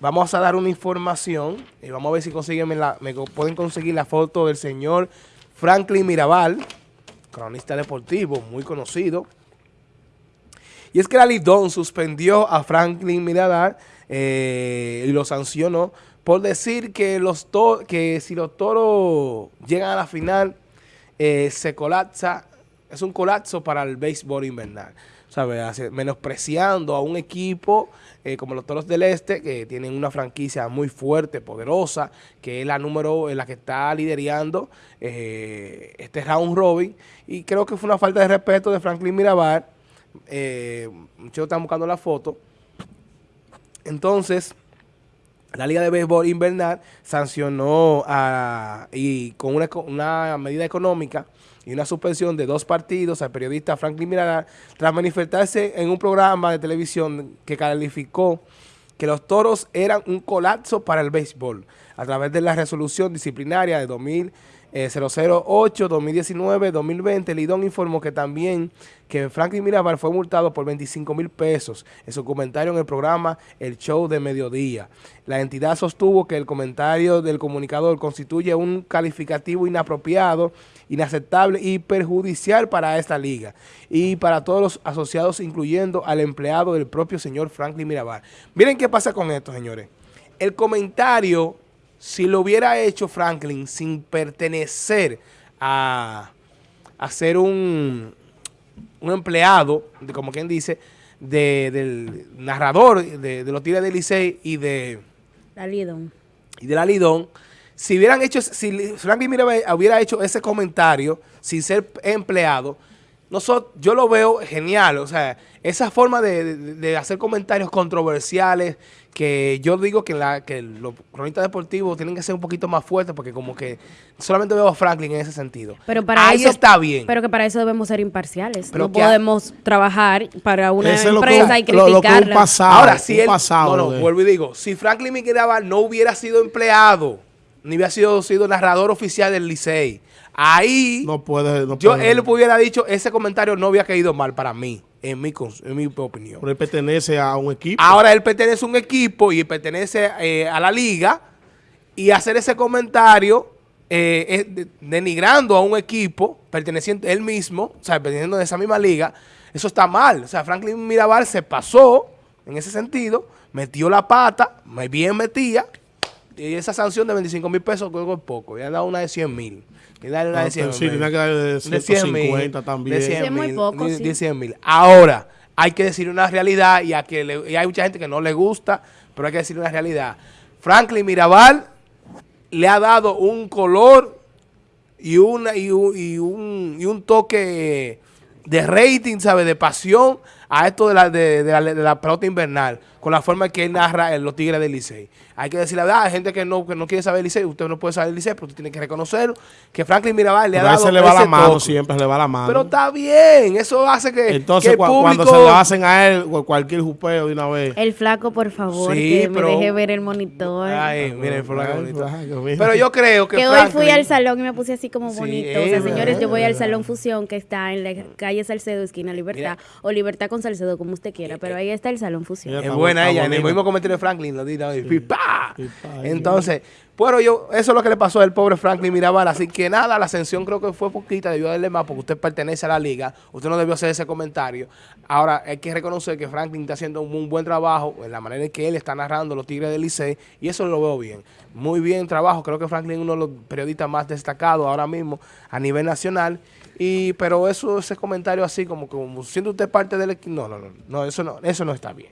vamos a dar una información y vamos a ver si consiguen la, pueden conseguir la foto del señor Franklin Mirabal, cronista deportivo muy conocido. Y es que la Lidón suspendió a Franklin Mirabal eh, y lo sancionó por decir que, los que si los toros llegan a la final eh, se colapsa, es un colapso para el béisbol invernal. ¿sabes? Menospreciando a un equipo eh, como los Toros del Este, que tienen una franquicia muy fuerte, poderosa, que es la número, en la que está liderando eh, este round robin. Y creo que fue una falta de respeto de Franklin Mirabal. Eh, muchos están buscando la foto. Entonces, la Liga de Béisbol Invernal sancionó a, y con una, medida económica y una suspensión de dos partidos al periodista Franklin Miranda tras manifestarse en un programa de televisión que calificó que los toros eran un colapso para el béisbol a través de la resolución disciplinaria de 2000 008, 2019, 2020, Lidón informó que también que Franklin Mirabal fue multado por 25 mil pesos en su comentario en el programa El Show de Mediodía. La entidad sostuvo que el comentario del comunicador constituye un calificativo inapropiado, inaceptable y perjudicial para esta liga y para todos los asociados, incluyendo al empleado del propio señor Franklin Mirabal. Miren qué pasa con esto, señores. El comentario si lo hubiera hecho Franklin sin pertenecer a, ser un, un empleado, de, como quien dice, del narrador de, los Tigres de Licey y de... La Lidón. Y de la Lidón, si hubieran hecho, si Franklin hubiera hecho ese comentario sin ser empleado, nosotros, yo lo veo genial, o sea, esa forma de, hacer comentarios controversiales, que yo digo que, la, que los cronistas deportivos tienen que ser un poquito más fuertes, porque como que solamente veo a Franklin en ese sentido. Pero para Ahí está bien. Pero que para eso debemos ser imparciales. no podemos trabajar para una empresa y criticarla. Ahora, si él, no, no, vuelvo y digo, si Franklin Miguel no hubiera sido empleado, ni hubiera sido, sido narrador oficial del Licey, Ahí, no puede, no yo, él hubiera dicho, ese comentario no había caído mal para mí, en mi, en mi opinión. Pero él pertenece a un equipo. Ahora él pertenece a un equipo y pertenece eh, a la liga y hacer ese comentario eh, denigrando a un equipo perteneciente él mismo, o sea, perteneciendo de esa misma liga, eso está mal. O sea, Franklin Mirabal se pasó en ese sentido, metió la pata, bien metía, y esa sanción de 25 mil pesos creo que es poco, ya ha dado una de 100 mil. Y darle una de 100 Sí, tiene que darle de 150 también. De 100 mil. De 100 mil. Ahora, hay que decir una realidad y, a que y hay mucha gente que no le gusta, pero hay que decir una realidad. Franklin Mirabal le ha dado un color y, una, y, un, y, un, y un toque de rating, ¿sabe? De pasión a esto de la, de, de la, de la pelota invernal, con la forma que él narra en los Tigres del Licey. Hay que decir la verdad, hay gente que no, que no quiere saber el Licey, usted no puede saber el Licey, pero usted tiene que reconocerlo, que Franklin Mirabal le ha dado se le va la mano, siempre le va la mano. Pero está bien, eso hace que, Entonces, cuando se lo hacen a él, cualquier jupeo de una vez. El flaco, por favor, que me deje ver el monitor. Ay, mire el flaco Pero yo creo que Que hoy fui al salón y me puse así como bonito. o sea, señores, yo voy al Salón Fusión, que está en la calle Salcedo, esquina Libertad, o Libertad con Salcedo, como usted quiera, pero ahí está el Salón Fusión. Es buena ella, en el mismo. comentario de Franklin lo dice Entonces, bueno, yo, eso es lo que le pasó al pobre Franklin Mirabal, así que nada, la ascensión creo que fue poquita, debió darle más porque usted pertenece a la liga, usted no debió hacer ese comentario. Ahora, hay que reconocer que Franklin está haciendo un, buen trabajo en la manera en que él está narrando los Tigres del Licey y eso lo veo bien. Muy bien trabajo, creo que Franklin es uno de los periodistas más destacados ahora mismo a nivel nacional y, pero eso, ese comentario así, como, como siendo usted parte del equipo, no, no, no, no, eso no, eso no está bien.